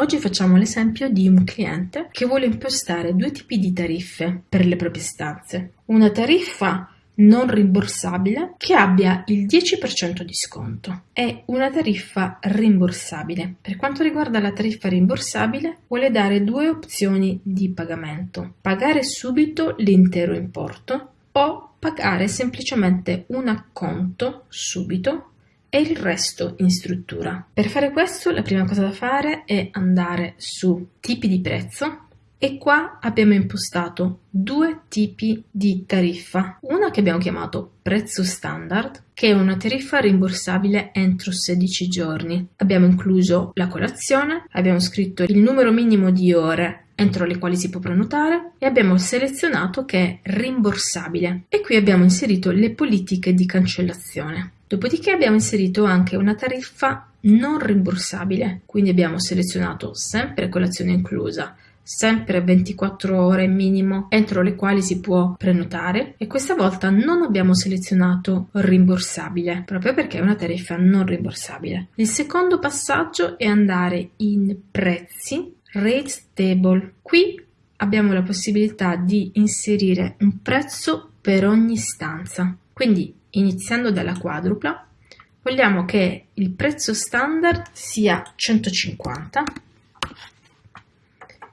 Oggi facciamo l'esempio di un cliente che vuole impostare due tipi di tariffe per le proprie stanze. Una tariffa non rimborsabile che abbia il 10% di sconto e una tariffa rimborsabile. Per quanto riguarda la tariffa rimborsabile, vuole dare due opzioni di pagamento: pagare subito l'intero importo o pagare semplicemente un acconto subito e il resto in struttura. Per fare questo la prima cosa da fare è andare su tipi di prezzo e qua abbiamo impostato due tipi di tariffa. Una che abbiamo chiamato prezzo standard, che è una tariffa rimborsabile entro 16 giorni. Abbiamo incluso la colazione, abbiamo scritto il numero minimo di ore entro le quali si può prenotare e abbiamo selezionato che è rimborsabile e qui abbiamo inserito le politiche di cancellazione. Dopodiché abbiamo inserito anche una tariffa non rimborsabile, quindi abbiamo selezionato sempre colazione inclusa, sempre 24 ore minimo entro le quali si può prenotare e questa volta non abbiamo selezionato rimborsabile proprio perché è una tariffa non rimborsabile. Il secondo passaggio è andare in prezzi rate table. Qui abbiamo la possibilità di inserire un prezzo per ogni stanza. Quindi iniziando dalla quadrupla vogliamo che il prezzo standard sia 150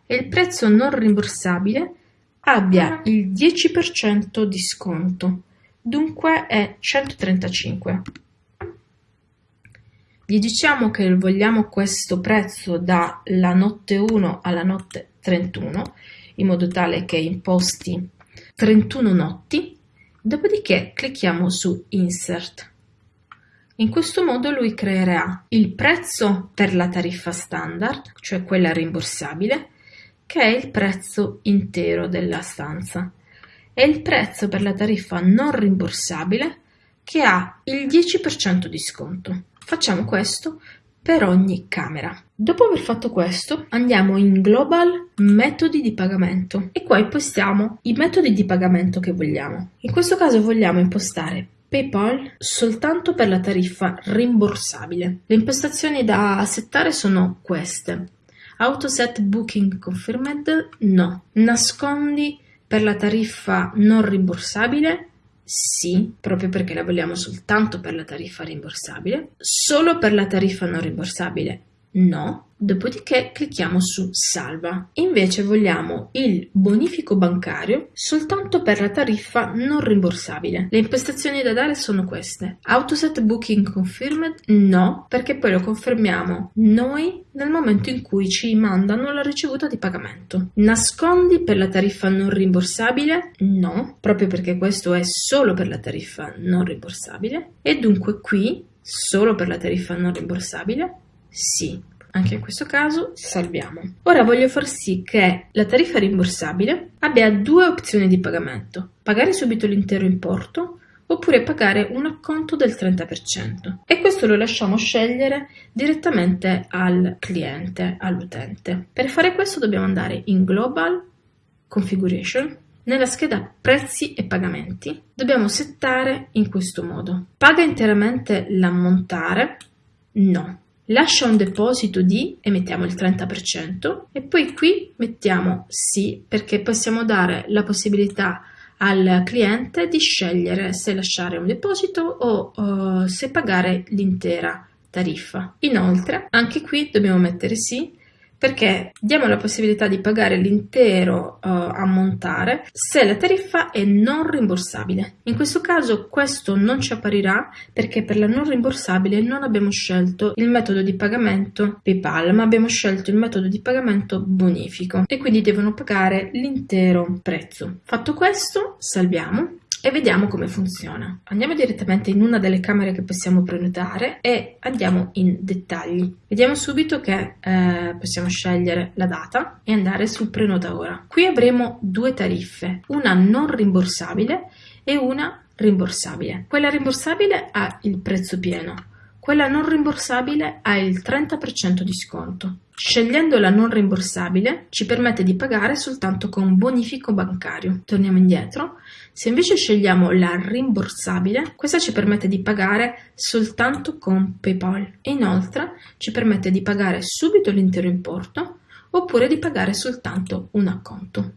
e il prezzo non rimborsabile abbia il 10% di sconto, dunque è 135. Gli diciamo che vogliamo questo prezzo dalla notte 1 alla notte 31, in modo tale che imposti 31 notti, dopodiché clicchiamo su Insert. In questo modo lui creerà il prezzo per la tariffa standard, cioè quella rimborsabile, che è il prezzo intero della stanza, e il prezzo per la tariffa non rimborsabile, che ha il 10% di sconto. Facciamo questo per ogni camera. Dopo aver fatto questo andiamo in Global Metodi di pagamento e qua impostiamo i metodi di pagamento che vogliamo. In questo caso vogliamo impostare PayPal soltanto per la tariffa rimborsabile. Le impostazioni da settare sono queste. Autoset Booking Confirmed? No. Nascondi per la tariffa non rimborsabile? Sì, proprio perché la vogliamo soltanto per la tariffa rimborsabile. Solo per la tariffa non rimborsabile? No. Dopodiché clicchiamo su Salva. Invece vogliamo il bonifico bancario soltanto per la tariffa non rimborsabile. Le impostazioni da dare sono queste. Autoset Booking Confirmed? No, perché poi lo confermiamo noi nel momento in cui ci mandano la ricevuta di pagamento. Nascondi per la tariffa non rimborsabile? No, proprio perché questo è solo per la tariffa non rimborsabile. E dunque qui, solo per la tariffa non rimborsabile? Sì. Anche in questo caso salviamo. Ora voglio far sì che la tariffa rimborsabile abbia due opzioni di pagamento. Pagare subito l'intero importo oppure pagare un acconto del 30% e questo lo lasciamo scegliere direttamente al cliente, all'utente. Per fare questo dobbiamo andare in Global Configuration nella scheda prezzi e pagamenti dobbiamo settare in questo modo. Paga interamente l'ammontare? No lascia un deposito di e mettiamo il 30% e poi qui mettiamo sì perché possiamo dare la possibilità al cliente di scegliere se lasciare un deposito o uh, se pagare l'intera tariffa. Inoltre, anche qui dobbiamo mettere sì perché diamo la possibilità di pagare l'intero uh, ammontare se la tariffa è non rimborsabile. In questo caso questo non ci apparirà perché per la non rimborsabile non abbiamo scelto il metodo di pagamento PayPal, ma abbiamo scelto il metodo di pagamento bonifico e quindi devono pagare l'intero prezzo. Fatto questo, salviamo e vediamo come funziona. Andiamo direttamente in una delle camere che possiamo prenotare e andiamo in dettagli. Vediamo subito che eh, possiamo scegliere la data e andare su prenota ora. Qui avremo due tariffe, una non rimborsabile e una rimborsabile. Quella rimborsabile ha il prezzo pieno, Quella non rimborsabile ha il 30% di sconto. Scegliendo la non rimborsabile ci permette di pagare soltanto con bonifico bancario. Torniamo indietro. Se invece scegliamo la rimborsabile, questa ci permette di pagare soltanto con PayPal e inoltre ci permette di pagare subito l'intero importo oppure di pagare soltanto un acconto.